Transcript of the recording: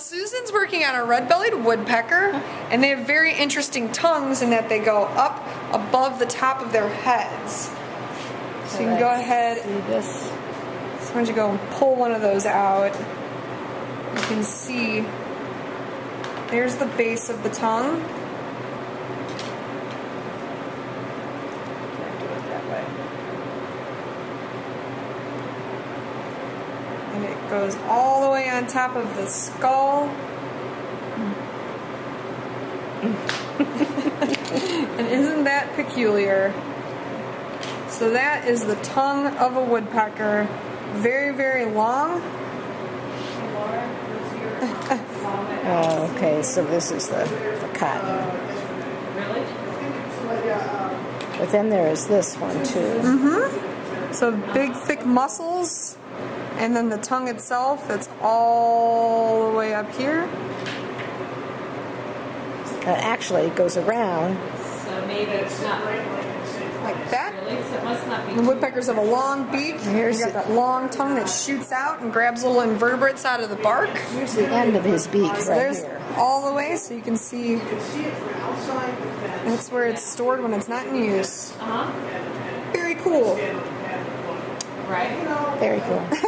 Susan's working on a red-bellied woodpecker, and they have very interesting tongues in that they go up above the top of their heads. So you can go ahead, See this? so why don't you go and pull one of those out. You can see, there's the base of the tongue. Can't do it that way. And it goes all the way on top of the skull. and isn't that peculiar? So that is the tongue of a woodpecker. Very, very long. Oh, okay, so this is the, the cotton. But then there is this one too. Mm-hmm. So big, thick muscles. And then the tongue itself, that's all the way up here. Uh, actually, it goes around. So maybe it's not really, Like that. so it must not be. The woodpeckers have a long beak. Here's you got that long tongue that shoots out and grabs little invertebrates out of the bark. Here's the end of his beak right there's here. all the way, so you can see that's where it's stored when it's not in use. Uh-huh, Very cool. right? Very cool.